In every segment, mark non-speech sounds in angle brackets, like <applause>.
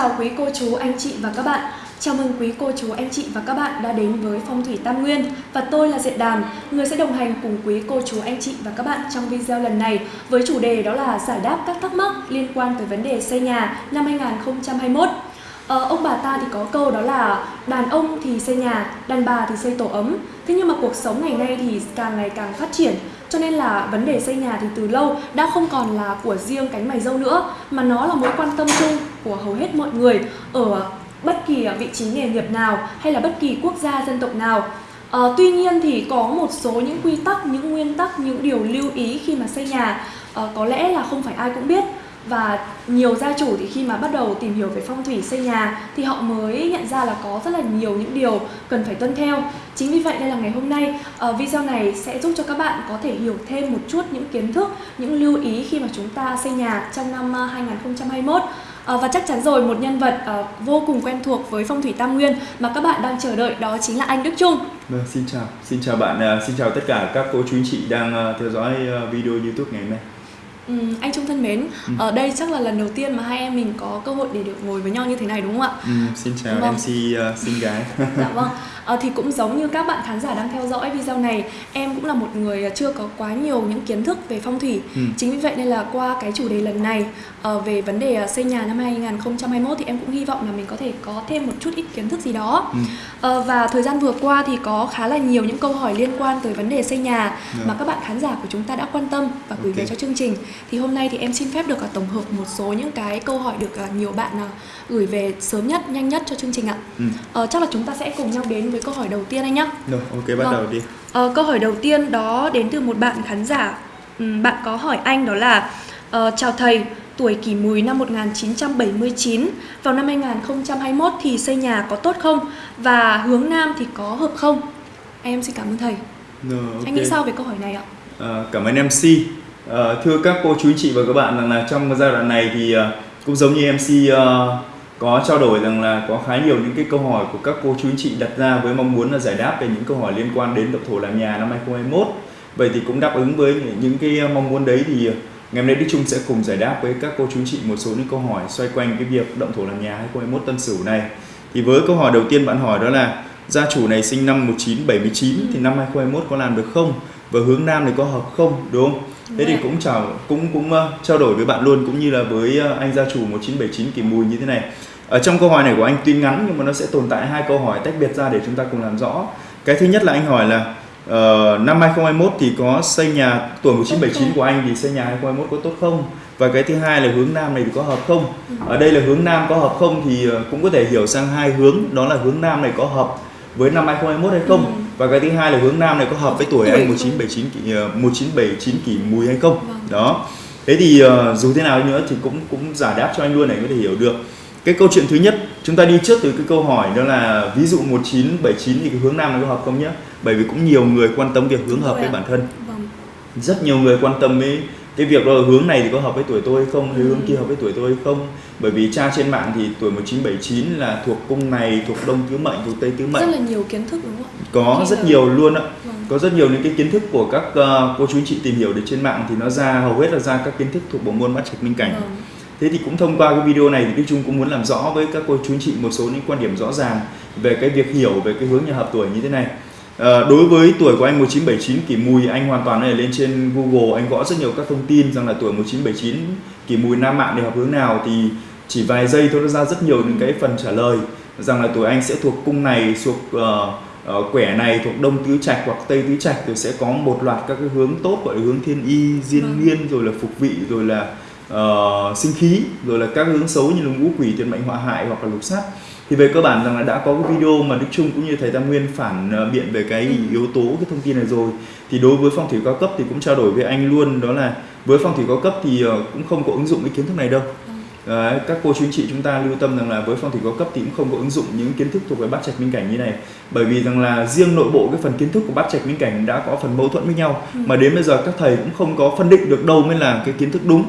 chào quý cô chú, anh chị và các bạn. Chào mừng quý cô chú, anh chị và các bạn đã đến với Phong thủy Tam Nguyên và tôi là Diện Đàm, người sẽ đồng hành cùng quý cô chú, anh chị và các bạn trong video lần này với chủ đề đó là giải đáp các thắc mắc liên quan tới vấn đề xây nhà năm 2021. Ờ, ông bà ta thì có câu đó là đàn ông thì xây nhà, đàn bà thì xây tổ ấm. Thế nhưng mà cuộc sống ngày nay thì càng ngày càng phát triển cho nên là vấn đề xây nhà thì từ lâu đã không còn là của riêng cánh mày dâu nữa mà nó là mối quan tâm chung của hầu hết mọi người ở bất kỳ vị trí nghề nghiệp nào hay là bất kỳ quốc gia dân tộc nào. À, tuy nhiên thì có một số những quy tắc, những nguyên tắc, những điều lưu ý khi mà xây nhà à, có lẽ là không phải ai cũng biết và nhiều gia chủ thì khi mà bắt đầu tìm hiểu về phong thủy xây nhà thì họ mới nhận ra là có rất là nhiều những điều cần phải tuân theo chính vì vậy nên là ngày hôm nay uh, video này sẽ giúp cho các bạn có thể hiểu thêm một chút những kiến thức những lưu ý khi mà chúng ta xây nhà trong năm ờ, 2021 À, ờ, và chắc chắn rồi một nhân vật à, vô cùng quen thuộc với phong thủy Tam Nguyên mà các bạn đang chờ đợi đó chính là anh Đức Trung. Vâng, xin chào, xin chào bạn, xin chào tất cả các cô chú anh chị đang theo dõi video YouTube ngày hôm nay. Ừ, anh Trung thân mến, ừ. ở đây chắc là lần đầu tiên mà hai em mình có cơ hội để được ngồi với nhau như thế này đúng không ạ? Ừ, xin chào vâng. MC uh, xinh gái. <laughs> dạ vâng. À, thì cũng giống như các bạn khán giả đang theo dõi video này, em cũng là một người chưa có quá nhiều những kiến thức về phong thủy. Ừ. Chính vì vậy nên là qua cái chủ đề lần này uh, về vấn đề xây nhà năm 2021 thì em cũng hy vọng là mình có thể có thêm một chút ít kiến thức gì đó. Ừ. Uh, và thời gian vừa qua thì có khá là nhiều những câu hỏi liên quan tới vấn đề xây nhà yeah. Dạ. mà các bạn khán giả của chúng ta đã quan tâm và gửi okay. về cho chương trình. Thì hôm nay thì em xin phép được uh, tổng hợp một số những cái câu hỏi được uh, nhiều bạn uh, gửi về sớm nhất, nhanh nhất cho chương trình ạ. Ừ. Uh, chắc là chúng ta sẽ cùng nhau đến với câu hỏi đầu tiên anh nhé. Rồi, ok bắt vâng. đầu đi. Uh, câu hỏi đầu tiên đó đến từ một bạn khán giả. Um, bạn có hỏi anh đó là uh, chào thầy, tuổi Kỷ Mùi năm 1979 vào năm 2021 thì xây nhà có tốt không và hướng nam thì có hợp không? Em xin cảm ơn thầy. Rồi, okay. Anh nghĩ sao về câu hỏi này ạ? À, cảm ơn MC. À, thưa các cô chú anh chị và các bạn rằng là trong giai đoạn này thì uh, cũng giống như MC uh, ờ, có trao đổi rằng là có khá nhiều những cái câu hỏi của các cô chú anh chị đặt ra với mong muốn là giải đáp về những câu hỏi liên quan đến động thổ làm nhà năm 2021. Vậy thì cũng đáp ứng với những cái mong muốn đấy thì ngày hôm nay Đức Trung sẽ cùng giải đáp với các cô chú anh chị một số những câu hỏi xoay quanh cái việc động thổ làm nhà 2021 Tân Sửu này. Thì với câu hỏi đầu tiên bạn hỏi đó là gia chủ này sinh năm 1979 thì năm 2021 có làm được không? Và hướng nam này có hợp không? Đúng không? Thế thì cũng chào cũng cũng uh, trao đổi với bạn luôn cũng như là với uh, anh gia chủ 1979 Kỳ Mùi như thế này. Ở trong câu hỏi này của anh tuy ngắn nhưng mà nó sẽ tồn tại hai câu hỏi tách biệt ra để chúng ta cùng làm rõ. Cái thứ nhất là anh hỏi là uh, năm 2021 thì có xây nhà tuổi 1979 của anh thì xây nhà 2021 có tốt không? Và cái thứ hai là hướng nam này thì có hợp không? Ừ. Ở đây là hướng nam có hợp không thì cũng có thể hiểu sang hai hướng đó là hướng nam này có hợp với năm 2021 hay không? Và cái thứ hai là hướng nam này có hợp với tuổi, tuổi anh 1979 kỷ uh, 1979 kỷ mùi hay không? Vâng. Đó. Thế thì uh, dù thế nào nữa thì cũng cũng giải đáp cho anh luôn này có thể hiểu được cái câu chuyện thứ nhất chúng ta đi trước từ cái câu hỏi đó là ví dụ 1979 thì cái hướng nam nó có hợp không nhé bởi vì cũng nhiều người quan tâm việc hướng hợp với bản thân vâng. rất nhiều người quan tâm với cái việc đó hướng này thì có hợp với tuổi tôi hay không? Hay hướng kia hợp với tuổi tôi hay không? Bởi vì cha trên mạng thì tuổi 1979 là thuộc cung này thuộc đông tứ mệnh thuộc tây tứ mệnh. Rất là nhiều kiến thức đúng không? Có rất là... nhiều luôn ạ. Vâng. có rất nhiều những cái kiến thức của các uh, cô chú anh chị tìm hiểu được trên mạng thì nó ra hầu hết là ra các kiến thức thuộc bộ môn bát trạch minh cảnh. Vâng. Thế thì cũng thông qua cái video này thì Đức Trung cũng muốn làm rõ với các cô chú anh chị một số những quan điểm rõ ràng về cái việc hiểu về cái hướng nhà hợp tuổi như thế này. À, đối với tuổi của anh 1979 kỷ mùi anh hoàn toàn này lên trên Google. Anh gõ rất nhiều các thông tin rằng là tuổi 1979 kỷ mùi nam mạng để hợp hướng nào thì chỉ vài giây thôi nó ra rất nhiều những cái phần trả lời. Rằng là tuổi anh sẽ thuộc cung này thuộc uh, uh, quẻ này thuộc đông tứ trạch hoặc tây tứ trạch rồi sẽ có một loạt các cái hướng tốt gọi là hướng thiên y diên vâng. niên rồi là phục vị rồi là uh, sinh khí rồi là các hướng xấu như là ngũ quỷ tiền mệnh họa hại hoặc là lục sát thì về cơ bản rằng là đã có cái video mà Đức Trung cũng như thầy Tam Nguyên phản uh, biện về cái yếu tố cái thông tin này rồi. Thì đối với phong thủy cao cấp thì cũng trao đổi với anh luôn đó là với phong thủy cao cấp thì uh, cũng không có ứng dụng cái kiến thức này đâu. Đấy, các cô chú anh chị chúng ta lưu tâm rằng là với phong thủy cao cấp thì cũng không có ứng dụng những kiến thức thuộc về bát trạch minh cảnh như này. Bởi vì rằng là riêng nội bộ cái phần kiến thức của bát trạch minh cảnh đã có phần mâu thuẫn với nhau. Ừ. mà đến bây giờ các thầy cũng không có phân định được đâu mới là cái kiến thức đúng.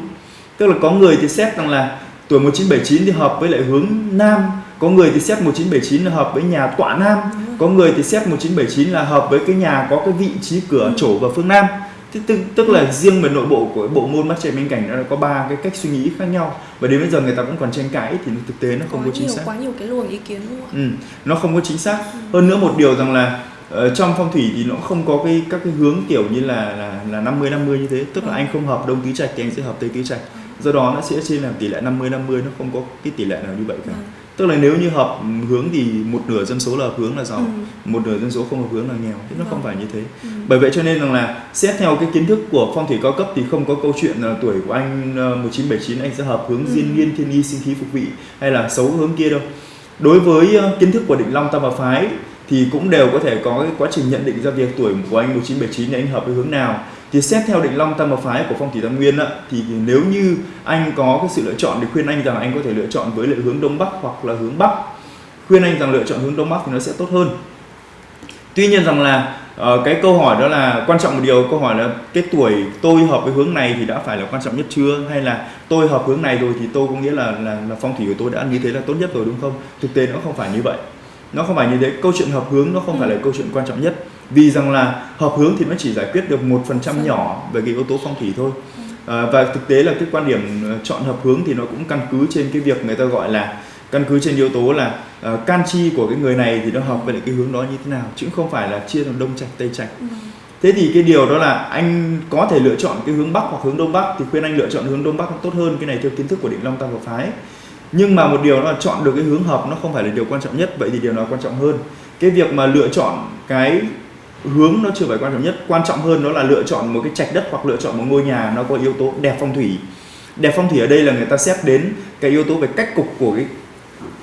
Tức là có người thì xét rằng là tuổi 1979 thì hợp với lại hướng nam có người thì xét 1979 là hợp với nhà tọa nam. Có người thì xét 1979 là hợp với cái nhà có cái vị trí cửa chỗ và phương nam. Tức, tức, tức là riêng về nội bộ của bộ môn mắt trẻ minh cảnh nó có ba cái cách suy nghĩ khác nhau. Và đến bây giờ người ta cũng còn tranh cãi thì thực tế nó không có, có chính nhiều xác. quá nhiều cái luồng ý kiến ạ? ừ, nó không có chính xác. Hơn nữa một điều rằng là ờ, trong phong thủy thì nó không có cái các cái hướng kiểu như là là là 50 50 như thế. Tức là Ừ. anh không hợp đông tứ trạch thì anh sẽ hợp tây tứ trạch. Do đó nó sẽ trên làm tỷ lệ 50 50 nó không có cái tỷ lệ nào như vậy cả. Vâng. Tức là nếu như hợp hướng thì một nửa dân số là hợp hướng là giàu Ừ. một nửa dân số không hợp hướng là nghèo thế nó không Vâng. phải như thế Ừ. bởi vậy cho nên rằng là xét theo cái kiến thức của phong thủy cao cấp thì không có câu chuyện là tuổi của anh ờ, 1979 anh sẽ hợp hướng Ừ. diên niên thiên y sinh khí phục vị hay là xấu hướng kia đâu đối với ờ, kiến thức của định long tam hợp phái thì cũng đều có thể có cái quá trình nhận định ra việc tuổi của anh 1979 thì anh hợp với hướng nào thì xét theo định long tam hợp phái của phong thủy tam nguyên á, thì nếu như anh có cái sự lựa chọn thì khuyên anh rằng anh có thể lựa chọn với lại hướng đông bắc hoặc là hướng bắc. Khuyên anh rằng lựa chọn hướng đông bắc thì nó sẽ tốt hơn. Tuy nhiên rằng là uh, cái câu hỏi đó là quan trọng một điều câu hỏi là cái tuổi tôi hợp với hướng này thì đã phải là quan trọng nhất chưa? Hay là tôi hợp hướng này rồi thì tôi có nghĩa là là, là phong thủy của tôi đã như thế là tốt nhất rồi đúng không? Thực tế nó không phải như vậy. Nó không phải như thế câu chuyện hợp hướng nó không phải là câu chuyện quan trọng nhất vì rằng là hợp hướng thì nó chỉ giải quyết được một phần trăm nhỏ về cái yếu tố phong thủy thôi. À, và thực tế là cái quan điểm ờ, chọn hợp hướng thì nó cũng căn cứ trên cái việc người ta gọi là căn cứ trên yếu tố là ờ, can chi của cái người này thì nó hợp với cái hướng đó như thế nào chứ không phải là chia thành đông trạch tây trạch Ừ. thế thì cái điều đó là anh có thể lựa chọn cái hướng bắc hoặc hướng đông bắc thì khuyên anh lựa chọn hướng đông bắc tốt hơn cái này theo kiến thức của định long tam hợp phái. Nhưng mà một điều đó là chọn được cái hướng hợp nó không phải là điều quan trọng nhất vậy thì điều nào quan trọng hơn? Cái việc mà lựa chọn cái hướng nó chưa phải quan trọng nhất. Quan trọng hơn đó là lựa chọn một cái trạch đất hoặc lựa chọn một ngôi nhà nó có yếu tố đẹp phong thủy. Đẹp phong thủy ở đây là người ta xét đến cái yếu tố về cách cục của cái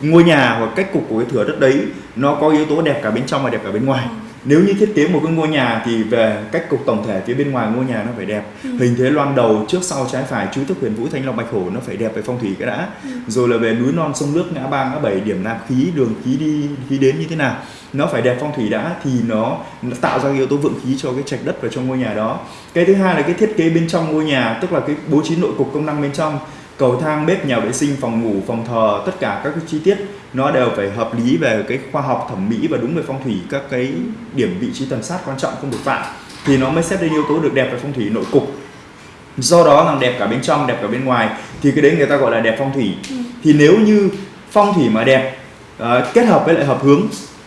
ngôi nhà hoặc cách cục của cái thửa đất đấy. Nó có yếu tố đẹp cả bên trong và đẹp cả bên ngoài nếu như thiết kế một cái ngôi nhà thì về cách cục tổng thể phía bên ngoài ngôi nhà nó phải đẹp. Ừ. hình thế loan đầu trước sau trái phải chú thức huyền vũ thanh long bạch hổ nó phải đẹp về phong thủy cái đã. Ừ. rồi là về núi non sông nước ngã ba ngã bảy điểm nạp khí đường khí đi khí đến như thế nào. Nó phải đẹp phong thủy đã thì nó, nó tạo ra yếu tố vượng khí cho cái trạch đất vào trong ngôi nhà đó. Cái thứ hai là cái thiết kế bên trong ngôi nhà tức là cái bố trí nội cục công năng bên trong. Cầu thang bếp nhà vệ sinh phòng ngủ phòng thờ tất cả các cái chi tiết nó đều phải hợp lý về cái khoa học thẩm mỹ và đúng về phong thủy các cái điểm vị trí tần sát quan trọng không được phạm. Thì nó mới xét đến yếu tố được đẹp về phong thủy nội cục. Do đó là đẹp cả bên trong đẹp cả bên ngoài. Thì cái đấy người ta gọi là đẹp phong thủy. Ừ. thì nếu như phong thủy mà đẹp ờ, kết hợp với lại hợp hướng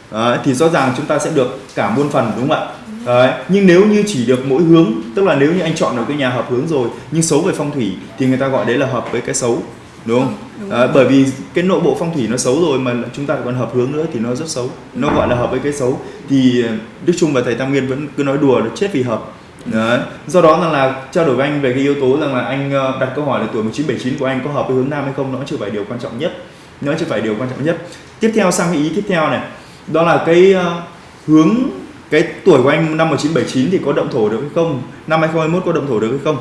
ờ, thì rõ ràng chúng ta sẽ được cả muôn phần đúng không ạ? Đấy. nhưng nếu như chỉ được mỗi hướng tức là nếu như anh chọn được cái nhà hợp hướng rồi nhưng xấu về phong thủy thì người ta gọi đấy là hợp với cái xấu đúng không? Đúng rồi. bởi vì cái nội bộ phong thủy nó xấu rồi mà chúng ta còn hợp hướng nữa thì nó rất xấu. Nó gọi là hợp với cái xấu. Thì ờ, Đức Trung và thầy Tam Nguyên vẫn cứ nói đùa là chết vì hợp. Đấy. do đó rằng là trao đổi với anh về cái yếu tố rằng là anh ờ, đặt câu hỏi là tuổi 1979 của anh có hợp với hướng nam hay không nó chưa phải điều quan trọng nhất. Nó chưa phải điều quan trọng nhất. Tiếp theo sang cái ý tiếp theo này. Đó là cái ờ, hướng cái tuổi của anh năm 1979 thì có động thổ được hay không? Năm 2021 có động thổ được hay không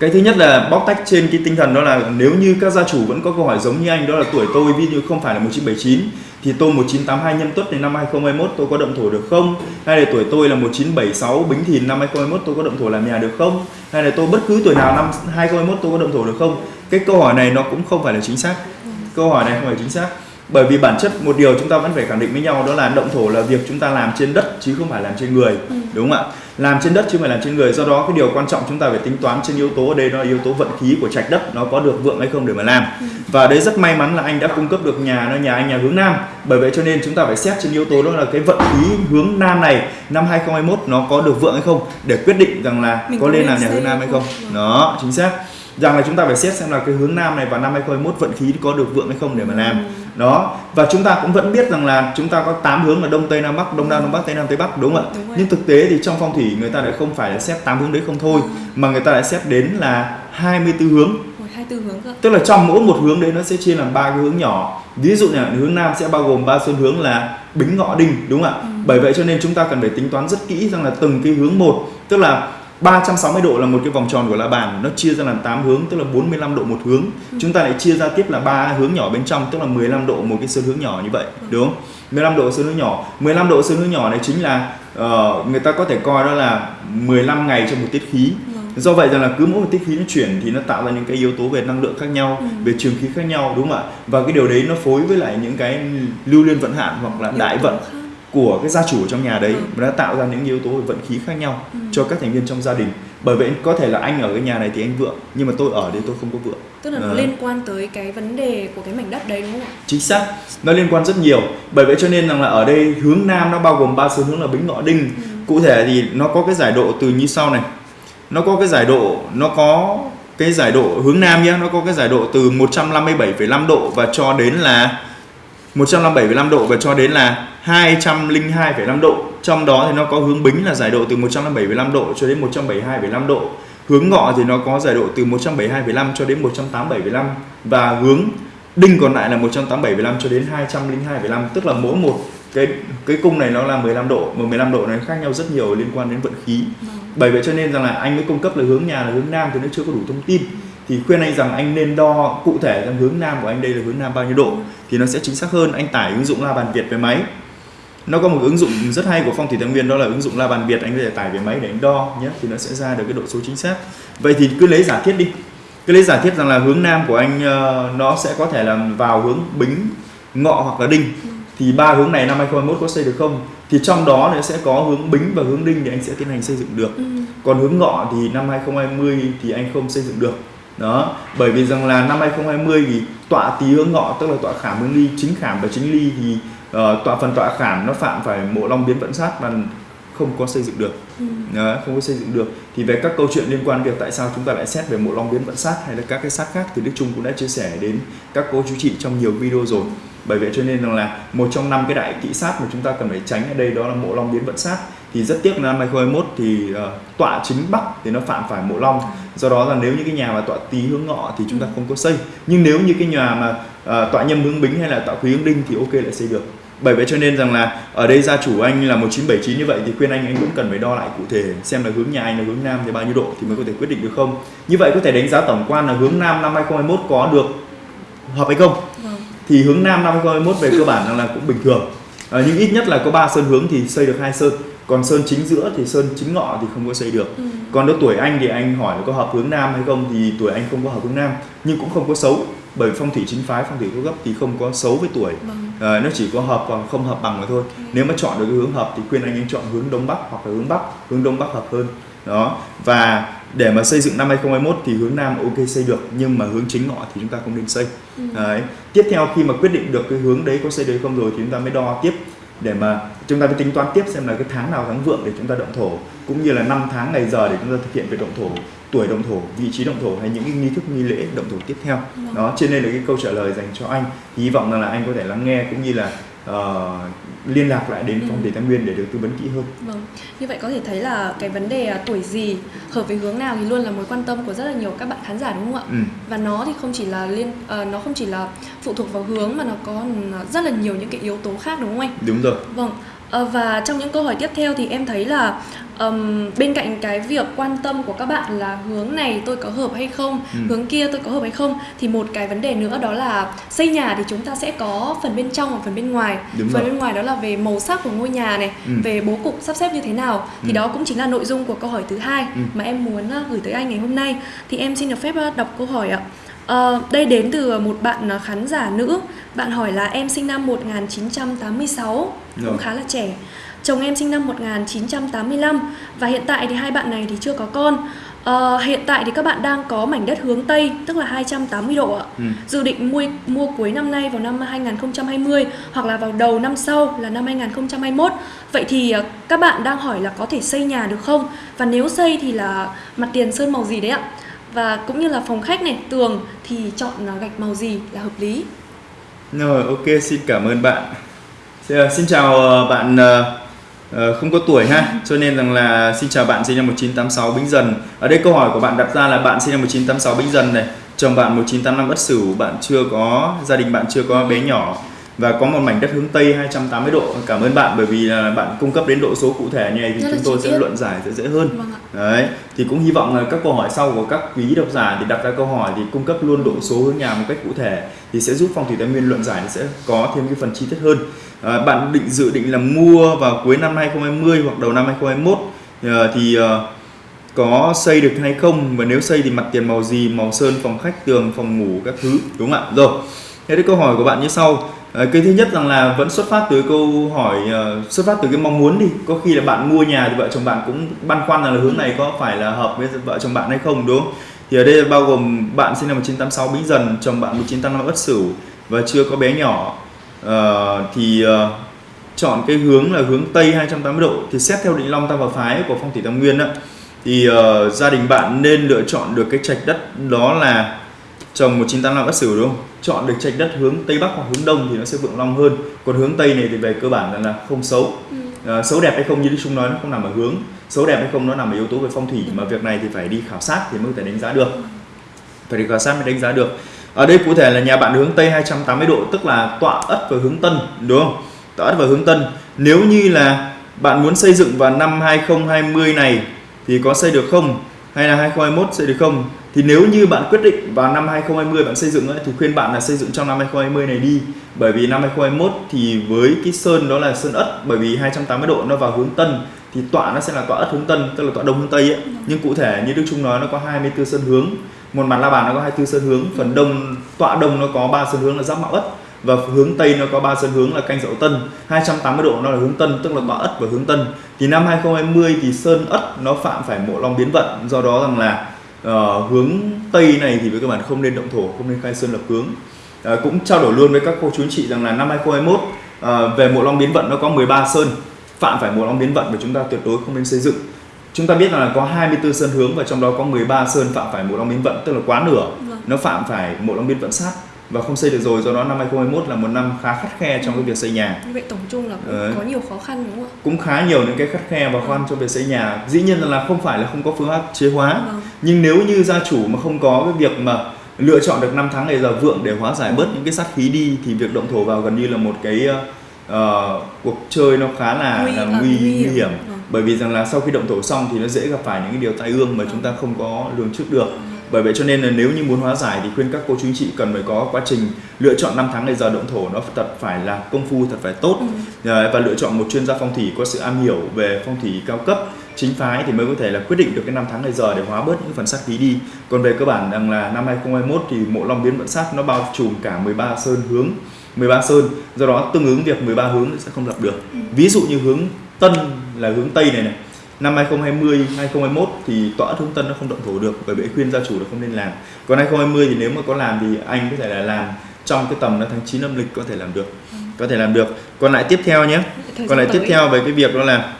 cái thứ nhất là bóc tách trên cái tinh thần đó là nếu như các gia chủ vẫn có câu hỏi giống như anh, đó là tuổi tôi, ví dụ không phải là 1979 thì tôi 1982 nhâm tuất đến năm 2021 tôi có động thổ được không? Hay là tuổi tôi là 1976 bính thìn năm 2021 tôi có động thổ làm nhà được không? Hay là tôi bất cứ tuổi nào năm 2021 tôi có động thổ được không? Cái câu hỏi này nó cũng không phải là chính xác. Câu hỏi này không phải chính xác bởi vì bản chất một điều chúng ta vẫn phải khẳng định với nhau đó là động thổ là việc chúng ta làm trên đất chứ không phải làm trên người Ừ. đúng không ạ? Làm trên đất chứ không phải làm trên người. Do đó cái điều quan trọng chúng ta phải tính toán trên yếu tố ở đây đó là yếu tố vận khí của trạch đất nó có được vượng hay không để mà làm. Và đấy rất may mắn là anh đã cung cấp được nhà nó nhà anh nhà hướng nam. Bởi vậy cho nên chúng ta phải xét trên yếu tố đó là cái vận khí hướng nam này năm 2021 nó có được vượng hay không để quyết định rằng là Mình có nên làm nhà hướng nam hay không? không. Vâng. đó chính xác rằng là chúng ta phải xét xem là cái hướng nam này vào năm 2021 vận khí có được vượng hay không để mà làm. Ừ. đó. Và chúng ta cũng vẫn biết rằng là chúng ta có 8 hướng là đông tây nam bắc đông nam đông bắc tây nam tây bắc đúng không ạ? Nhưng thực tế thì trong phong thủy người ta lại không phải là xét 8 hướng đấy không thôi Ừ. mà người ta lại xét đến là 24 hướng. Tư hướng cơ. Tức là trong mỗi một hướng đấy nó sẽ chia làm ba cái hướng nhỏ. Ví dụ như là hướng nam sẽ bao gồm ba xuân hướng là bính ngọ đinh đúng không ạ? Ừ. bởi vậy cho nên chúng ta cần phải tính toán rất kỹ rằng là từng cái hướng một. Tức là 360 độ là một cái vòng tròn của la bàn nó chia ra làm 8 hướng tức là 45 độ một hướng Ừ. chúng ta lại chia ra tiếp là ba hướng nhỏ bên trong tức là 15 độ một cái sơn hướng nhỏ như vậy đúng không 15 độ sơn hướng nhỏ 15 độ sơn hướng nhỏ này chính là ờ, người ta có thể coi đó là 15 ngày trong một tiết khí Vâng. do vậy rằng là cứ mỗi một tiết khí nó chuyển thì nó tạo ra những cái yếu tố về năng lượng khác nhau Ừ. về trường khí khác nhau đúng không ạ và cái điều đấy nó phối với lại những cái lưu liên vận hạn hoặc là Yếu đại vận khác. Của cái gia chủ ở trong nhà đấy Ừ. nó tạo ra những yếu tố vận khí khác nhau Ừ. cho các thành viên trong gia đình bởi vậy có thể là anh ở cái nhà này thì anh vượng nhưng mà tôi ở đây tôi không có vượng tức là nó Đấy. liên quan tới cái vấn đề của cái mảnh đất đấy đúng không ạ chính xác nó liên quan rất nhiều bởi vậy cho nên rằng là ở đây hướng nam nó bao gồm ba sơn hướng là bính ngọ đinh Ừ. cụ thể thì nó có cái giải độ từ như sau này nó có cái giải độ nó có cái giải độ hướng nam nhé nó có cái giải độ từ 157,5 độ và cho đến là 157,5 độ và cho đến là 202,5 độ. Trong đó thì nó có hướng bính là giải độ từ 157,5 độ cho đến 172,5 độ. Hướng ngọ thì nó có giải độ từ 172,5 cho đến 187,5 và hướng đinh còn lại là 187,5 cho đến 202,5 tức là mỗi một cái cái cung này nó là 15 độ mà 15 độ này khác nhau rất nhiều liên quan đến vận khí. Vâng. Bởi vậy cho nên rằng là anh mới cung cấp là hướng nhà là hướng nam thì nó chưa có đủ thông tin thì khuyên anh rằng anh nên đo cụ thể rằng hướng nam của anh đây là hướng nam bao nhiêu độ thì nó sẽ chính xác hơn. Anh tải ứng dụng la bàn việt về máy. Nó có một ứng dụng rất hay của phong thủy tam nguyên đó là ứng dụng la bàn việt anh có thể tải về máy để anh đo nhé thì nó sẽ ra được cái độ số chính xác. Vậy thì cứ lấy giả thiết đi. Cứ lấy giả thiết rằng là hướng nam của anh ờ, nó sẽ có thể là vào hướng bính ngọ hoặc là đinh. Thì ba hướng này năm 2021 có xây được không? Thì trong đó nó sẽ có hướng bính và hướng đinh thì anh sẽ tiến hành xây dựng được. Ừ. còn hướng ngọ thì năm 2020 thì anh không xây dựng được đó bởi vì rằng là năm 2020 thì tọa tý hướng ngọ tức là tọa khảm hướng ly chính khảm và chính ly thì ờ, tọa phần tọa khảm nó phạm phải mộ long biến vận sát và không có xây dựng được. Ừ. Đó, không có xây dựng được. Thì về các câu chuyện liên quan việc tại sao chúng ta lại xét về mộ long biến vận sát hay là các cái sát khác thì Đức Trung cũng đã chia sẻ đến các cô chú chị trong nhiều video rồi. Bởi vậy cho nên rằng là một trong năm cái đại kỵ sát mà chúng ta cần phải tránh ở đây đó là mộ long biến vận sát thì rất tiếc là năm 2021 thì ờ, tọa chính bắc thì nó phạm phải mộ long. Do đó là nếu như cái nhà mà tọa tý hướng ngọ thì chúng ta không có xây. Nhưng nếu như cái nhà mà ờ, tọa nhâm hướng bính hay là tọa quý hướng đinh thì ok lại xây được. Bởi vậy cho nên rằng là ở đây gia chủ anh là 1979 như vậy thì khuyên anh anh cũng cần phải đo lại cụ thể xem là hướng nhà anh là hướng nam thì bao nhiêu độ thì mới có thể quyết định được không. Như vậy có thể đánh giá tổng quan là hướng nam năm 2021 có được hợp hay không. Vâng. Thì hướng nam năm 2021 về cơ bản là cũng bình thường à, nhưng ít nhất là có 3 sơn hướng thì xây được hai sơn. Còn sơn chính giữa thì sơn chính ngọ thì không có xây được. Ừ. còn nếu tuổi anh thì anh hỏi là có hợp hướng nam hay không thì tuổi anh không có hợp hướng nam. Nhưng cũng không có xấu bởi phong thủy chính phái phong thủy cao cấp thì không có xấu với tuổi. Vâng. Ờ, nó chỉ có hợp và không hợp bằng mà thôi. Nếu mà chọn được cái hướng hợp thì khuyên anh anh chọn hướng đông bắc hoặc là hướng bắc. Hướng đông bắc hợp hơn. Đó. Và để mà xây dựng năm 2021 thì hướng nam ok xây được nhưng mà hướng chính ngọ thì chúng ta không nên xây ừ. Đấy. tiếp theo khi mà quyết định được cái hướng đấy có xây được không rồi thì chúng ta mới đo tiếp để mà chúng ta mới tính toán tiếp xem là cái tháng nào tháng vượng để chúng ta động thổ cũng như là năm tháng ngày giờ để chúng ta thực hiện về động thổ tuổi động thổ vị trí động thổ hay những cái nghi thức nghi lễ động thổ tiếp theo Vâng. đó trên đây là cái câu trả lời dành cho anh hy vọng rằng là anh có thể lắng nghe cũng như là ờ, liên lạc lại đến Ừ. phong thủy tam nguyên để được tư vấn kỹ hơn Vâng, như vậy có thể thấy là cái vấn đề à, tuổi gì hợp với hướng nào thì luôn là mối quan tâm của rất là nhiều các bạn khán giả đúng không ạ? ừ. Và nó thì không chỉ là liên ờ, nó không chỉ là phụ thuộc vào hướng mà nó có rất là nhiều những cái yếu tố khác đúng không anh? đúng rồi Vâng. Ờ, và trong những câu hỏi tiếp theo thì em thấy là ừm, bên cạnh cái việc quan tâm của các bạn là hướng này tôi có hợp hay không, Ừ. hướng kia tôi có hợp hay không thì một cái vấn đề nữa đó là xây nhà thì chúng ta sẽ có phần bên trong và phần bên ngoài. Đúng phần rồi. bên ngoài đó là về màu sắc của ngôi nhà này, Ừ. về bố cục sắp xếp như thế nào thì Ừ. đó cũng chính là nội dung của câu hỏi thứ hai Ừ. mà em muốn ờ, gửi tới anh ngày hôm nay. Thì em xin được phép ờ, đọc câu hỏi ạ. Ờ, đây đến từ một bạn ờ, khán giả nữ. Bạn hỏi là em sinh năm 1986 cũng Rồi. khá là trẻ. Chồng em sinh năm 1985 và hiện tại thì hai bạn này thì chưa có con. Ờ, hiện tại thì các bạn đang có mảnh đất hướng Tây tức là 280 độ ạ. Ừ. Dự định mua mua cuối năm nay vào năm 2020 hoặc là vào đầu năm sau là năm 2021. Vậy thì ờ, các bạn đang hỏi là có thể xây nhà được không? Và nếu xây thì là mặt tiền sơn màu gì đấy ạ? Và cũng như là phòng khách này, tường thì chọn à, gạch màu gì là hợp lý? Rồi, ok, xin cảm ơn bạn. Dạ, xin, chào ờ, bạn ờ, ờ, không có tuổi ha, cho nên rằng là xin chào bạn sinh năm 1986 Bính Dần. Ở đây câu hỏi của bạn đặt ra là bạn sinh năm 1986 Bính Dần này, chồng bạn 1985 Ất Sửu, bạn chưa có gia đình bạn chưa có bé nhỏ và có một mảnh đất hướng Tây 280 độ. Cảm ơn bạn bởi vì là bạn cung cấp đến độ số cụ thể như này thì Rất chúng tôi sẽ luận giải sẽ dễ hơn. Vâng. Đấy, thì cũng hy vọng là các câu hỏi sau của các quý độc giả thì đặt ra câu hỏi thì cung cấp luôn độ số hướng nhà một cách cụ thể thì sẽ giúp phong thủy tài nguyên luận giải sẽ có thêm cái phần chi tiết hơn. À, bạn định dự định là mua vào cuối năm 2020 hoặc đầu năm 2021 ờ, thì ờ, có xây được hay không và nếu xây thì mặt tiền màu gì, màu sơn, phòng khách, tường, phòng ngủ các thứ đúng không ạ? Rồi. Thế thì câu hỏi của bạn như sau Ờ, cái thứ nhất rằng là vẫn xuất phát từ câu hỏi ờ, xuất phát từ cái mong muốn đi. Có khi là bạn mua nhà thì vợ chồng bạn cũng băn khoăn là hướng này có phải là hợp với vợ chồng bạn hay không đúng không? Thì ở đây bao gồm bạn sinh năm 1986 Bính Dần chồng bạn 1985 Ất Sửu và chưa có bé nhỏ. Ờ, thì ờ, chọn cái hướng là hướng Tây 280 độ. Thì xét theo định long tam và phái của phong thủy tam nguyên á thì ờ, gia đình bạn nên lựa chọn được cái trạch đất đó là chồng 1985 Ất Sửu đúng không? Chọn được trạch đất hướng Tây Bắc hoặc hướng Đông thì nó sẽ vượng long hơn. Còn hướng Tây này thì về cơ bản là, không xấu. Ừ. Ờ, xấu đẹp hay không như Đức Trung nói nó không nằm ở hướng. Xấu đẹp hay không nó nằm ở yếu tố về phong thủy mà việc này thì phải đi khảo sát thì mới có thể đánh giá được. Phải đi khảo sát mới đánh giá được. Ở đây cụ thể là nhà bạn hướng Tây 280 độ tức là tọa Ất và hướng Tân đúng không? Tọa Ất và hướng Tân. Nếu như là bạn muốn xây dựng vào năm 2020 này thì có xây được không? Hay là 2021 sẽ được không? Thì nếu như bạn quyết định vào năm 2020 bạn xây dựng ấy, thì khuyên bạn là xây dựng trong năm 2020 này đi bởi vì năm 2021 thì với cái sơn đó là sơn ất bởi vì 280 độ nó vào hướng tân thì tọa nó sẽ là tọa ất hướng tân tức là tọa đông hướng tây ấy. nhưng cụ thể như Đức Trung nói nó có 24 sơn hướng một mặt la bàn nó có 24 sơn hướng phần đông tọa đông nó có 3 sơn hướng là giáp mạo ất và hướng tây nó có 3 sơn hướng là canh dậu tân. 280 độ nó là hướng tân tức là tọa ất và hướng tân. Thì năm 2020 thì sơn ất nó phạm phải mộ long biến vận. Do đó rằng là ờ, hướng tây này thì với các bạn không nên động thổ không nên khai sơn lập hướng Ờ, cũng trao đổi luôn với các cô chú anh chị rằng là năm 2021 ờ, về mộ long biến vận nó có 13 sơn phạm phải mộ long biến vận và chúng ta tuyệt đối không nên xây dựng. Chúng ta biết là có 24 sơn hướng và trong đó có 13 sơn phạm phải mộ long biến vận tức là quá nửa. Vâng. nó phạm phải mộ long biến vận sát và không xây được rồi do đó năm 2021 là một năm khá khắt khe trong cái việc xây nhà Như vậy tổng chung là cũng Đấy. có nhiều khó khăn đúng không ạ? cũng khá nhiều những cái khắt khe và khó khăn trong việc xây nhà dĩ nhiên là không phải là không có phương pháp chế hóa Vâng. nhưng nếu như gia chủ mà không có cái việc mà lựa chọn được năm tháng ngày giờ vượng để hóa giải bớt những cái sát khí đi thì việc động thổ vào gần như là một cái ờ, cuộc chơi nó khá là Nguy- là nguy, nguy nguy hiểm. hiểm Vâng. bởi vì rằng là sau khi động thổ xong thì nó dễ gặp phải những cái điều tai ương mà Vâng. chúng ta không có lường trước được bởi vậy cho nên là nếu như muốn hóa giải thì khuyên các cô chú anh chị cần phải có quá trình lựa chọn năm tháng ngày giờ động thổ. Nó thật phải là công phu thật phải tốt. Ừ. Đấy, và lựa chọn một chuyên gia phong thủy có sự am hiểu về phong thủy cao cấp chính phái thì mới có thể là quyết định được cái năm tháng ngày giờ để hóa bớt những phần sát khí đi. Còn về cơ bản rằng là năm 2021 thì mộ long biến vận sát nó bao trùm cả 13 sơn hướng 13 sơn. Do đó tương ứng việc 13 hướng sẽ không lập được. Ví dụ như hướng tân là hướng tây này này năm 2020 2021 thì tọa hướng tân nó không động thổ được bởi vậy khuyên gia chủ là không nên làm. Còn 2020 thì nếu mà có làm thì anh có thể là làm trong cái tầm là tháng 9 âm lịch có thể làm được. Có thể làm được. Còn lại tiếp theo nhé. Thời còn lại tiếp theo về cái việc đó là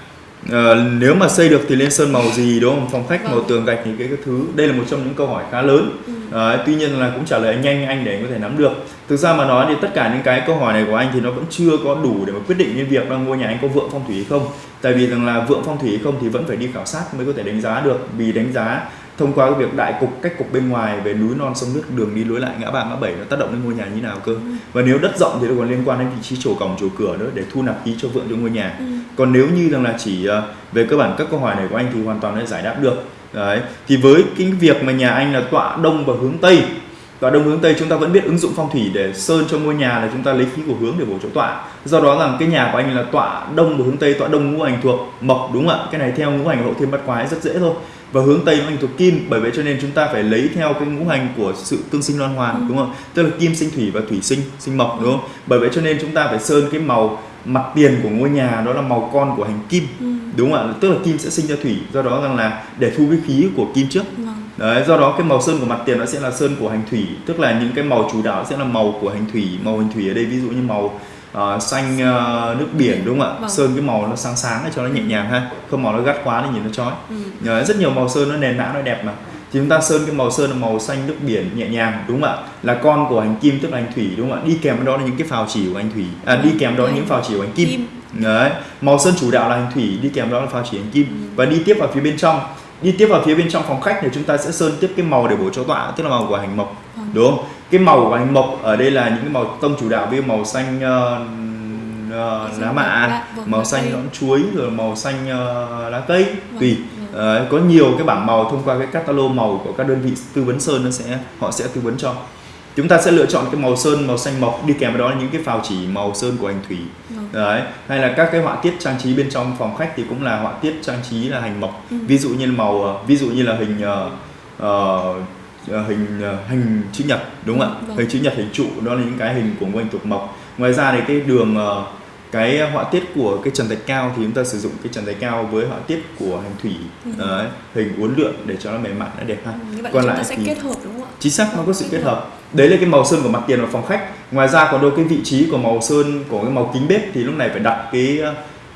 ờ, nếu mà xây được thì lên sơn màu gì đúng không? Phòng khách màu Vâng. tường gạch thì cái, cái thứ đây là một trong những câu hỏi khá lớn. Ừ. Ờ, tuy nhiên là cũng trả lời nhanh anh để anh có thể nắm được. Thực ra mà nói thì tất cả những cái câu hỏi này của anh thì nó vẫn chưa có đủ để mà quyết định cái việc là ngôi nhà anh có vượng phong thủy hay không. Tại vì rằng là vượng phong thủy hay không thì vẫn phải đi khảo sát mới có thể đánh giá được. Vì đánh giá thông qua cái việc đại cục cách cục bên ngoài về núi non sông nước đường đi lối lại ngã ba ngã bảy nó tác động đến ngôi nhà như nào cơ? Và nếu đất rộng thì nó còn liên quan đến vị trí chỗ cổng chỗ cửa nữa để thu nạp khí cho vượng cho ngôi nhà. Ừ. còn nếu như rằng là chỉ ờ, về cơ bản các câu hỏi này của anh thì hoàn toàn đã giải đáp được. Đấy thì với cái việc mà nhà anh là tọa đông và hướng tây tọa đông hướng tây chúng ta vẫn biết ứng dụng phong thủy để sơn cho ngôi nhà là chúng ta lấy khí của hướng để bổ chỗ tọa. Do đó rằng cái nhà của anh là tọa đông và hướng tây tọa đông ngũ hành thuộc mộc đúng không ạ? Cái này theo ngũ hành hậu thiên bắt quái rất dễ thôi và hướng tây ngũ hành thuộc kim bởi vậy cho nên chúng ta phải lấy theo cái ngũ hành của sự tương sinh loan hoàn Ừ. đúng không tức là kim sinh thủy và thủy sinh sinh mộc đúng không bởi vậy cho nên chúng ta phải sơn cái màu mặt tiền của ngôi nhà đó là màu con của hành kim Ừ. đúng không ạ tức là kim sẽ sinh ra thủy do đó rằng là để thu cái khí của kim trước Vâng. Đấy, do đó cái màu sơn của mặt tiền nó sẽ là sơn của hành thủy tức là những cái màu chủ đạo sẽ là màu của hành thủy màu hành thủy ở đây ví dụ như màu ờ, xanh ờ, nước biển đúng không ạ? Vâng. sơn cái màu nó sáng sáng để cho nó nhẹ nhàng ha. Không màu nó gắt quá thì nhìn nó chói. Ừ. Đấy, rất nhiều màu sơn nó nền nã nó đẹp mà. Thì chúng ta sơn cái màu sơn là màu xanh nước biển nhẹ nhàng đúng không ạ? Là con của hành kim tức là hành thủy đúng không ạ? Đi kèm với đó là những cái phào chỉ của hành thủy. À, đi kèm đó là những phào chỉ của hành kim, Kim. Đấy, màu sơn chủ đạo là hành thủy đi kèm đó là phao chỉ hành kim. Và đi tiếp vào phía bên trong. Đi tiếp vào phía bên trong phòng khách thì chúng ta sẽ sơn tiếp cái màu để bổ cho tọa tức là màu của hành mộc. Đúng không? Cái màu của hành mộc ở đây là những cái màu tông chủ đạo với màu xanh ờ, Xanh lá mạ màu xanh nõn chuối rồi màu xanh ờ, lá cây. Tùy. vâng. Ờ, có nhiều cái bảng màu thông qua cái catalog màu của các đơn vị tư vấn sơn nó sẽ họ sẽ tư vấn cho. Chúng ta sẽ lựa chọn cái màu sơn màu xanh mộc đi kèm với đó là những cái phào chỉ màu sơn của hành thủy. Vâng. đấy. Hay là các cái họa tiết trang trí bên trong phòng khách thì cũng là họa tiết trang trí là hành mộc. Ừ. ví dụ như là màu ví dụ như là hình ờ, ờ, hình ờ, hình chữ nhật đúng không ạ? Vâng. hình chữ nhật hình trụ đó là những cái hình của ngũ hành thuộc mộc. Ngoài ra thì cái đường ờ, cái họa tiết của cái trần thạch cao thì chúng ta sử dụng cái trần thạch cao với họa tiết của hành thủy Ừ. đấy, hình uốn lượn để cho nó mềm mại nó đẹp ha. Vậy còn lại sẽ thì- kết hợp đúng không ạ? Chính xác nó có sự kết hợp. đấy là cái màu sơn của mặt tiền và phòng khách. Ngoài ra còn đâu cái vị trí của màu sơn của cái màu kính bếp thì lúc này phải đặt cái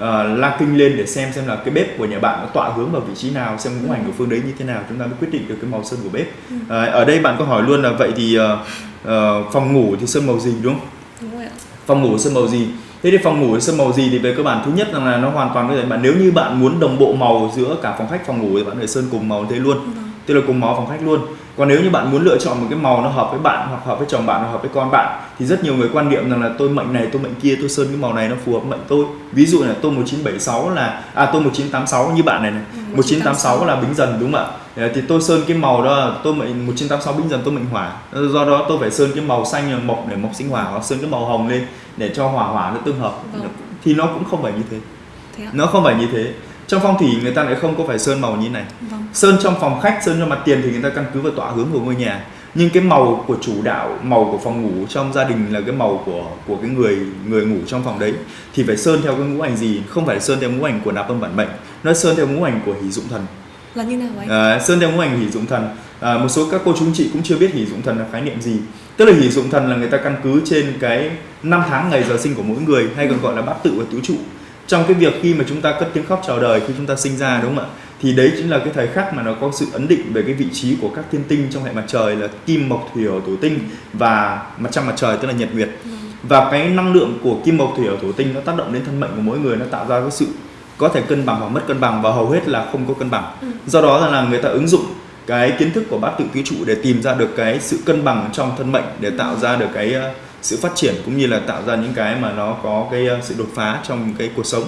uh, la kinh lên để xem xem là cái bếp của nhà bạn nó tọa hướng vào vị trí nào xem ngũ hành của phương đấy như thế nào chúng ta mới quyết định được cái màu sơn của bếp. Ờ, ở đây bạn có hỏi luôn là vậy thì ờ, ờ, phòng ngủ thì sơn màu gì đúng không? Đúng rồi ạ. Phòng ngủ sơn màu gì? Thế thì phòng ngủ sơn màu gì thì về cơ bản thứ nhất là nó hoàn toàn có thể bạn nếu như bạn muốn đồng bộ màu giữa cả phòng khách phòng ngủ thì bạn thể sơn cùng màu thế luôn. Vâng. tức là cùng màu phòng khách luôn còn nếu như bạn muốn lựa chọn một cái màu nó hợp với bạn hoặc hợp với chồng bạn hoặc hợp với con bạn thì rất nhiều người quan niệm rằng là tôi mệnh này tôi mệnh kia tôi sơn cái màu này nó phù hợp mệnh tôi. Ví dụ là tôi 1976 là à tôi 1986 như bạn này này. Ừ, 1986 là bính dần đúng không ạ? Thì tôi sơn cái màu đó là tôi mệnh 1986 bính dần tôi mệnh hỏa. Do đó tôi phải sơn cái màu xanh mộc để mộc sinh hỏa hoặc sơn cái màu hồng lên để cho hỏa hỏa nó tương hợp. Vâng. thì nó cũng không phải như thế. Nó không phải như thế trong phong thủy người ta lại không có phải sơn màu như này. Vâng. Sơn trong phòng khách sơn cho mặt tiền thì người ta căn cứ vào tọa hướng của ngôi nhà. Nhưng cái màu của chủ đạo màu của phòng ngủ trong gia đình là cái màu của của cái người người ngủ trong phòng đấy. Thì phải sơn theo cái ngũ hành gì? Không phải sơn theo ngũ hành của nạp âm bản mệnh. Nó sơn theo ngũ hành của hỷ dụng thần. Là như nào anh? À, sơn theo ngũ hành hỷ dụng thần. À, một số các cô chú chị cũng chưa biết hỷ dụng thần là khái niệm gì. Tức là hỷ dụng thần là người ta căn cứ trên cái năm tháng ngày giờ sinh của mỗi người hay còn gọi là bát tự và tứ trụ trong cái việc khi mà chúng ta cất tiếng khóc chào đời khi chúng ta sinh ra đúng không ạ thì đấy chính là cái thời khắc mà nó có sự ấn định về cái vị trí của các thiên tinh trong hệ mặt trời là kim mộc thủy hỏa thổ tinh và mặt trăng mặt trời tức là nhật nguyệt Vâng. và cái năng lượng của kim mộc thủy hỏa thổ tinh nó tác động đến thân mệnh của mỗi người nó tạo ra cái sự có thể cân bằng hoặc mất cân bằng và hầu hết là không có cân bằng Ừ. do đó là, người ta ứng dụng cái kiến thức của bát tự tứ trụ để tìm ra được cái sự cân bằng trong thân mệnh để tạo ra được cái ờ, sự phát triển cũng như là tạo ra những cái mà nó có cái ờ, sự đột phá trong cái cuộc sống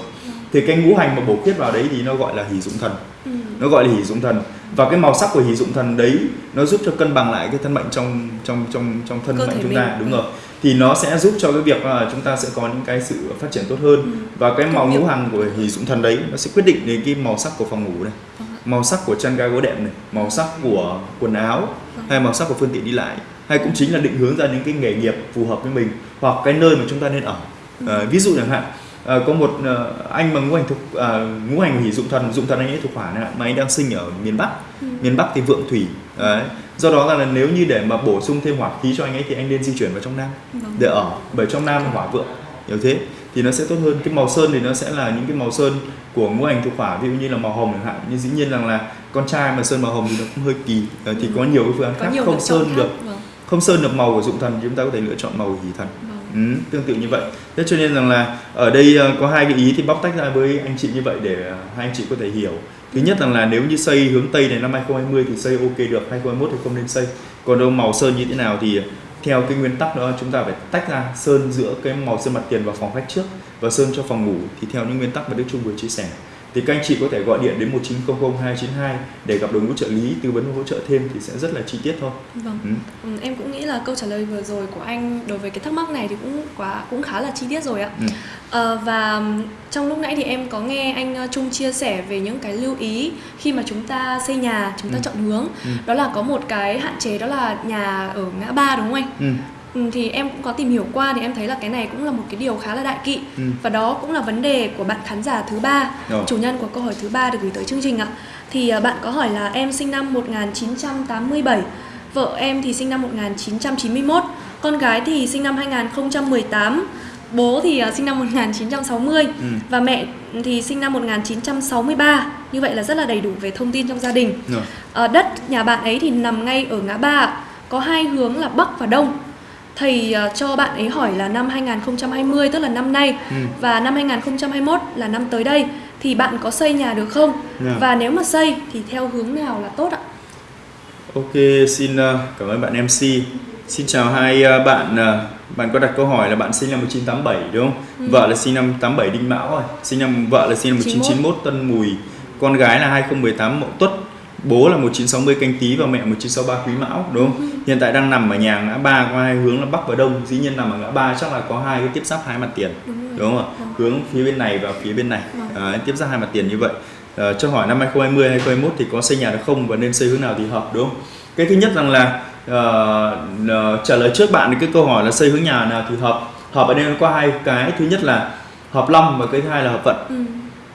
thì cái ngũ hành mà bổ khuyết vào đấy thì nó gọi là hỷ dụng thần ừ. nó gọi là hỷ dụng thần và cái màu sắc của hỷ dụng thần đấy nó giúp cho cân bằng lại cái thân mệnh trong trong trong trong thân Cơ mệnh chúng ta mình. đúng Ừ. rồi thì nó sẽ giúp cho cái việc là chúng ta sẽ có những cái sự phát triển tốt hơn Ừ. và cái màu ngũ hành của hỷ dụng thần đấy nó sẽ quyết định đến cái màu sắc của phòng ngủ này Vâng màu sắc của chăn ga gối đệm này màu sắc của quần áo Vâng. hay màu sắc của phương tiện đi lại hay cũng chính là định hướng ra những cái nghề nghiệp phù hợp với mình hoặc cái nơi mà chúng ta nên ở. Ờ, ví dụ chẳng hạn ờ, có một ờ, anh mà ngũ hành thuộc ờ, ngũ hành hỷ dụng thần dụng thần anh ấy thuộc hỏa này, mà anh đang sinh ở miền Bắc. Ừ. miền Bắc thì vượng thủy Đấy. do đó là nếu như để mà bổ sung thêm hỏa khí cho anh ấy thì anh nên di chuyển vào trong Nam Vâng. để ở. Bởi trong Nam hỏa vượng hiểu thế? Thì nó sẽ tốt hơn. Cái màu sơn thì nó sẽ là những cái màu sơn của ngũ hành thuộc hỏa ví dụ như là màu hồng chẳng hạn. Nhưng dĩ nhiên rằng là con trai mà sơn màu hồng thì nó cũng hơi kỳ. Thì có nhiều cái phương án khác nhiều không sơn khác. được. vâng không sơn được màu của dụng thần thì chúng ta có thể lựa chọn màu của hỷ thần vâng Ừ, tương tự như vậy. Thế cho nên rằng là ở đây ờ, có hai cái ý thì bóc tách ra với anh chị như vậy để ờ, hai anh chị có thể hiểu. Thứ nhất rằng là nếu như xây hướng Tây này năm 2020 thì xây ok được, 2021 thì không nên xây. Còn đâu màu sơn như thế nào thì theo cái nguyên tắc đó chúng ta phải tách ra sơn giữa cái màu sơn mặt tiền vào phòng khách trước và sơn cho phòng ngủ thì theo những nguyên tắc mà Đức Trung vừa chia sẻ. Thì các anh chị có thể gọi điện đến 1900 292 để gặp đội ngũ trợ lý tư vấn hỗ trợ thêm thì sẽ rất là chi tiết thôi. vâng Ừ. Ừ, em cũng nghĩ là câu trả lời vừa rồi của anh đối với cái thắc mắc này thì cũng quá cũng khá là chi tiết rồi ạ. Ừ. Ờ, và trong lúc nãy thì em có nghe anh Trung chia sẻ về những cái lưu ý khi mà chúng ta xây nhà, chúng ta Ừ. chọn hướng. Ừ. Đó là có một cái hạn chế đó là nhà ở ngã ba đúng không anh? Ừ. Ừ, thì em cũng có tìm hiểu qua thì em thấy là cái này cũng là một cái điều khá là đại kỵ Ừ. và đó cũng là vấn đề của bạn khán giả thứ ba Rồi. chủ nhân của câu hỏi thứ ba được gửi tới chương trình ạ thì à, bạn có hỏi là em sinh năm 1987 vợ em thì sinh năm 1991 con gái thì sinh năm 2018 bố thì à, sinh năm 1960 Ừ. và mẹ thì sinh năm 1963 như vậy là rất là đầy đủ về thông tin trong gia đình Rồi. Ờ, đất nhà bạn ấy thì nằm ngay ở ngã ba có hai hướng là bắc và đông thầy ờ, cho bạn ấy hỏi là năm 2020 tức là năm nay Ừ. và năm 2021 là năm tới đây thì bạn có xây nhà được không Dạ. và nếu mà xây thì theo hướng nào là tốt ạ Ok, xin ờ, cảm ơn bạn MC. Xin chào hai ờ, bạn. Bạn có đặt câu hỏi là bạn sinh năm 1987 đúng không? Ừ. Vợ là sinh năm 87 Đinh Mão rồi. Sinh năm vợ là sinh năm 1991 Tân Mùi. Con gái là 2018 Mậu Tuất. Bố là 1960 Canh Tý và mẹ 1963 Quý Mão đúng Ừ. không? Hiện tại đang nằm ở nhà ngã ba có hai hướng là Bắc và Đông. Dĩ nhiên nằm ở ngã ba chắc là có hai cái tiếp giáp hai mặt tiền. đúng Đúng không ạ? Vâng. Hướng phía bên này và phía bên này. Đấy, tiếp ra hai mặt tiền như vậy Ờ, cho hỏi năm 2020 2021 thì có xây nhà được không và nên xây hướng nào thì hợp đúng không cái thứ nhất rằng là ờ, ờ, trả lời trước bạn cái câu hỏi là xây hướng nhà nào thì hợp hợp ở đây có hai cái thứ nhất là hợp long và cái thứ hai là hợp vận Ừ.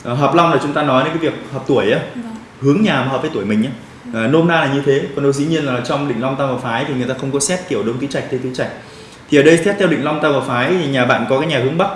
Ờ, hợp long là chúng ta nói đến cái việc hợp tuổi á Vâng. Hướng nhà mà hợp với tuổi mình nhé. À, nôm na là như thế. Còn đâu dĩ nhiên là trong định long tam hợp phái thì người ta không có xét kiểu đông tứ trạch tây tứ trạch. Thì ở đây xét theo định long tam hợp phái thì nhà bạn có cái nhà hướng bắc.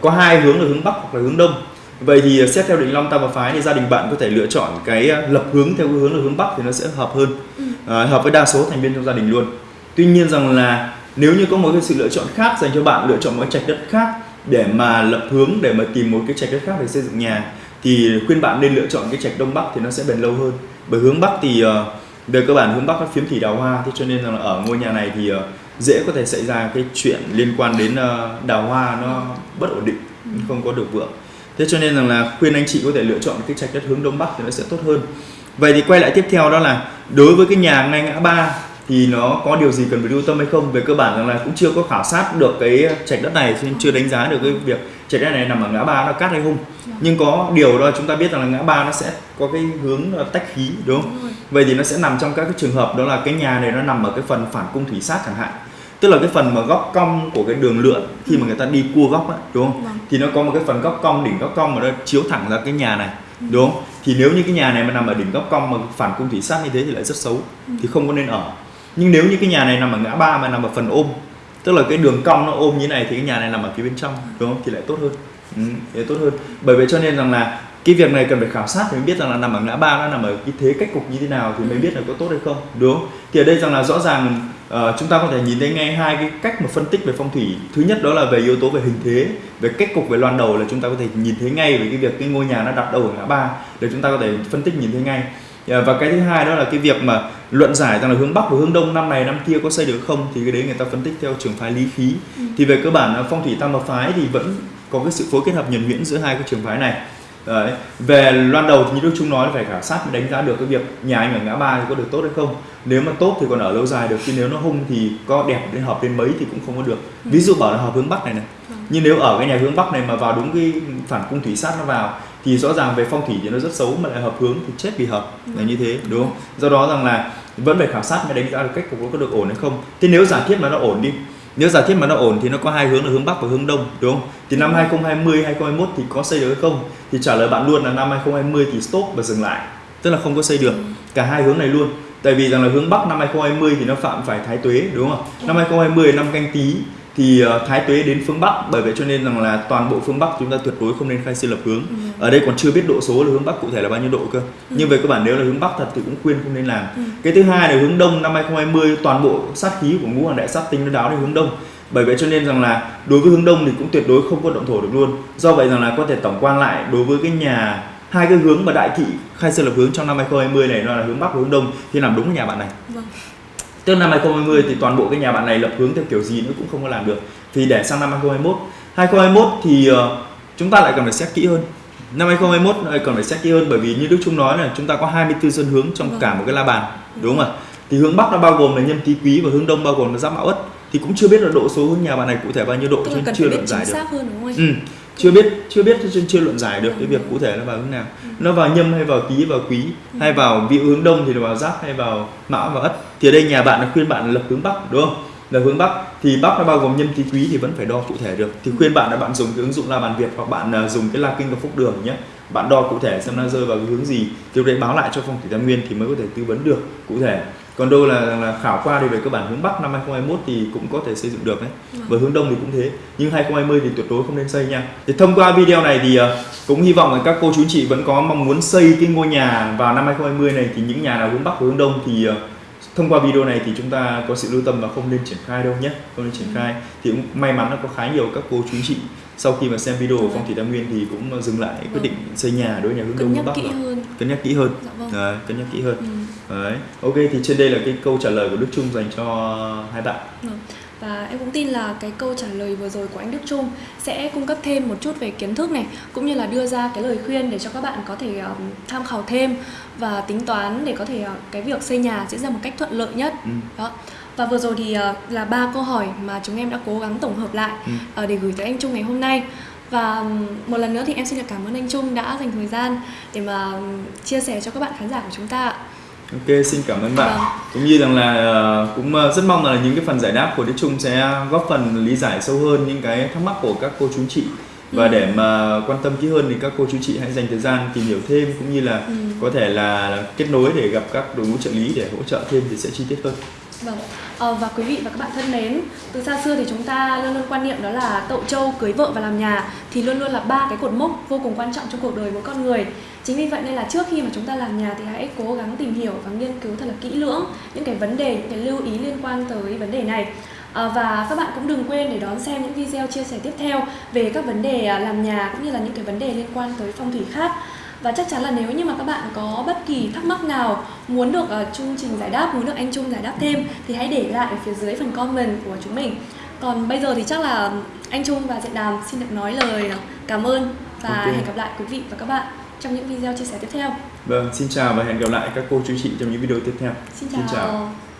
Có hai hướng là hướng bắc hoặc là hướng đông. Vậy thì xét theo định long tam hợp phái thì gia đình bạn có thể lựa chọn cái ờ, lập hướng theo cái hướng là hướng bắc thì nó sẽ hợp hơn. Ừ. à, hợp với đa số thành viên trong gia đình luôn. Tuy nhiên rằng là nếu như có một cái sự lựa chọn khác dành cho bạn lựa chọn một trạch đất khác để mà lập hướng để mà tìm một cái trạch đất khác để xây dựng nhà thì khuyên bạn nên lựa chọn cái trạch đông bắc thì nó sẽ bền lâu hơn. Bởi hướng bắc thì ờ, về cơ bản hướng bắc nó phiếm thủy đào hoa thế cho nên là ở ngôi nhà này thì ờ, dễ có thể xảy ra cái chuyện liên quan đến ờ, đào hoa nó bất ổn định không có được vượng. Thế cho nên rằng là khuyên anh chị có thể lựa chọn cái trạch đất hướng đông bắc thì nó sẽ tốt hơn. Vậy thì quay lại tiếp theo đó là đối với cái nhà ngay ngã ba thì nó có điều gì cần phải lưu tâm hay không? Về cơ bản rằng là cũng chưa có khảo sát được cái trạch đất này nên chưa đánh giá được cái việc trạch đất này nằm ở ngã ba nó cát hay không. Nhưng có điều đó chúng ta biết rằng là ngã ba nó sẽ có cái hướng tách khí đúng không? Đúng vậy thì nó sẽ nằm trong các cái trường hợp đó là cái nhà này nó nằm ở cái phần phản cung thủy sát chẳng hạn. Tức là cái phần mà góc cong của cái đường lượn khi mà người ta đi cua góc á đúng không? Vâng. thì nó có một cái phần góc cong đỉnh góc cong mà nó chiếu thẳng ra cái nhà này đúng không? Thì nếu như cái nhà này mà nằm ở đỉnh góc cong mà phản cung thủy sát như thế thì lại rất xấu thì không có nên ở nhưng nếu như cái nhà này nằm ở ngã ba mà nằm ở phần ôm tức là cái đường cong nó ôm như này thì cái nhà này nằm ở phía bên trong đúng không? Thì lại tốt hơn. Ừ, thì tốt hơn. Bởi vậy cho nên rằng là cái việc này cần phải khảo sát thì mới biết rằng là nằm ở ngã ba nó nằm ở cái thế cách cục như thế nào thì mới biết là có tốt hay không đúng không? Thì ở đây rằng là rõ ràng uh, chúng ta có thể nhìn thấy ngay hai cái cách mà phân tích về phong thủy. Thứ nhất đó là về yếu tố về hình thế về cách cục về loan đầu là chúng ta có thể nhìn thấy ngay về cái việc cái ngôi nhà nó đặt đầu ở ngã ba để chúng ta có thể phân tích nhìn thấy ngay và cái thứ hai đó là cái việc mà luận giải rằng là hướng bắc và hướng đông năm này năm kia có xây được không thì cái đấy người ta phân tích theo trường phái lý khí. Thì về cơ bản phong thủy tam hợp phái thì vẫn có cái sự phối kết hợp nhuần nhuyễn giữa hai cái trường phái này. Đấy. về loan đầu thì như Đức Trung nói là phải khảo sát mới đánh giá được cái việc nhà anh ở ngã ba thì có được tốt hay không. Nếu mà tốt thì còn ở lâu dài được chứ nếu nó hung thì có đẹp đến hợp đến mấy thì cũng không có được. Ví dụ bảo là hợp hướng bắc này này. Nhưng nếu ở cái nhà hướng bắc này mà vào đúng cái phản cung thủy sát nó vào thì rõ ràng về phong thủy thì nó rất xấu mà lại hợp hướng thì chết vì hợp là như thế đúng không? Do đó rằng là vẫn phải khảo sát mới đánh giá được cách cục nó có được ổn hay không. Thế nếu giả thiết mà nó ổn đi nếu giả thiết mà nó ổn thì nó có hai hướng là hướng bắc và hướng đông đúng không? Thì năm 2020 2021 thì có xây được hay không? Thì trả lời bạn luôn là năm 2020 thì stop và dừng lại tức là không có xây được cả hai hướng này luôn. Tại vì rằng là hướng bắc năm 2020 thì nó phạm phải thái tuế đúng không? Năm 2020 là năm canh tí thì ờ, thái tuế đến phương bắc bởi vậy cho nên rằng là toàn bộ phương bắc chúng ta tuyệt đối không nên khai xây lập hướng. Ở đây còn chưa biết độ số là hướng bắc cụ thể là bao nhiêu độ cơ. Nhưng về cơ bản nếu là hướng bắc thật thì cũng khuyên không nên làm. Cái thứ hai là hướng đông năm 2020 toàn bộ sát khí của ngũ hoàng đại sát tinh nó đáo đến hướng đông. Bởi vậy cho nên rằng là đối với hướng đông thì cũng tuyệt đối không có động thổ được luôn. Do vậy rằng là có thể tổng quan lại đối với cái nhà hai cái hướng mà đại thị khai sơn lập hướng trong năm 2020 này nó là hướng bắc và hướng đông thì nằm đúng nhà bạn này. Vâng. Tức năm 2020 thì toàn bộ cái nhà bạn này lập hướng theo kiểu gì nữa cũng không có làm được Thì để sang năm 2021 2021 thì ờ, chúng ta lại cần phải xét kỹ hơn Năm 2021 lại cần phải xét kỹ hơn bởi vì như Đức Trung nói là chúng ta có 24 sơn hướng trong Vâng. cả một cái la bàn Đúng không ạ? Thì hướng Bắc nó bao gồm là nhâm tý quý và hướng Đông bao gồm là giáp mão ất Thì cũng chưa biết là độ số hướng nhà bạn này cụ thể bao nhiêu độ cần chưa luận giải được hơn đúng không anh? Ừ, chưa biết chưa biết nên chưa luận giải được cái Ừ. việc cụ thể nó vào hướng nào. Nó vào nhâm hay vào tý vào quý hay vào vị hướng đông thì nó vào giáp hay vào mão vào ất. Thì ở đây nhà bạn là khuyên bạn lập hướng bắc đúng không là hướng bắc. Thì bắc nó bao gồm nhâm tý quý thì vẫn phải đo cụ thể được. Thì khuyên bạn là bạn dùng cái ứng dụng la bàn việt hoặc bạn à, dùng cái la kinh và phúc đường nhé. Bạn đo cụ thể xem nó rơi vào cái hướng gì. Thì đấy báo lại cho phong thủy tam nguyên thì mới có thể tư vấn được cụ thể. Còn đâu là, là khảo qua thì về cơ bản hướng bắc năm 2021 thì cũng có thể xây dựng được đấy. Và hướng đông thì cũng thế. Nhưng 2020 thì tuyệt đối không nên xây nha. Thì thông qua video này thì ờ, cũng hy vọng là các cô chú chị vẫn có mong muốn xây cái ngôi nhà vào năm 2020 này. Thì những nhà nào hướng bắc hướng đông thì ờ, thông qua video này thì chúng ta có sự lưu tâm và không nên triển khai đâu nhé không nên triển khai thì cũng may mắn là có khá nhiều các cô chú chị sau khi mà xem video của phong thủy tam nguyên thì cũng dừng lại quyết Vâng. định xây nhà đối với nhà hướng đông bắc kỹ rồi. hơn. cân nhắc kỹ hơn Dạ vâng. Đấy, cân nhắc kỹ hơn Ừ. Đấy. ok thì trên đây là cái câu trả lời của Đức Trung dành cho hai bạn Vâng. Và em cũng tin là cái câu trả lời vừa rồi của anh Đức Trung sẽ cung cấp thêm một chút về kiến thức này cũng như là đưa ra cái lời khuyên để cho các bạn có thể um, tham khảo thêm và tính toán để có thể uh, cái việc xây nhà diễn ra một cách thuận lợi nhất. Ừ. Đó. Và vừa rồi thì uh, là ba câu hỏi mà chúng em đã cố gắng tổng hợp lại Ừ. uh, để gửi tới anh Trung ngày hôm nay. Và một lần nữa thì em xin được cảm ơn anh Trung đã dành thời gian để mà chia sẻ cho các bạn khán giả của chúng ta ạ. Ok, xin cảm ơn bạn. Vâng. Cũng như rằng là ờ, cũng ờ, rất mong là những cái phần giải đáp của Đức Trung sẽ góp phần lý giải sâu hơn những cái thắc mắc của các cô chú chị và Ừ. để mà quan tâm kỹ hơn thì các cô chú chị hãy dành thời gian tìm hiểu thêm cũng như là Ừ. có thể là kết nối để gặp các đội ngũ trợ lý để hỗ trợ thêm thì sẽ chi tiết hơn. Vâng. à, và quý vị và các bạn thân mến, từ xa xưa thì chúng ta luôn luôn quan niệm đó là tậu trâu cưới vợ và làm nhà thì luôn luôn là ba cái cột mốc vô cùng quan trọng trong cuộc đời mỗi con người. Chính vì vậy nên là trước khi mà chúng ta làm nhà thì hãy cố gắng tìm hiểu và nghiên cứu thật là kỹ lưỡng những cái vấn đề, những cái lưu ý liên quan tới vấn đề này. À, và các bạn cũng đừng quên để đón xem những video chia sẻ tiếp theo về các vấn đề à, làm nhà cũng như là những cái vấn đề liên quan tới phong thủy khác. Và chắc chắn là nếu như mà các bạn có bất kỳ thắc mắc nào muốn được uh, chương trình giải đáp, muốn được anh Trung giải đáp thêm thì hãy để lại ở phía dưới phần comment của chúng mình. Còn bây giờ thì chắc là anh Trung và Diện Đàm xin được nói lời cảm ơn và Ok. hẹn gặp lại quý vị và các bạn trong những video chia sẻ tiếp theo. Vâng, xin chào và hẹn gặp lại các cô chú chị trong những video tiếp theo. Xin chào. Xin chào.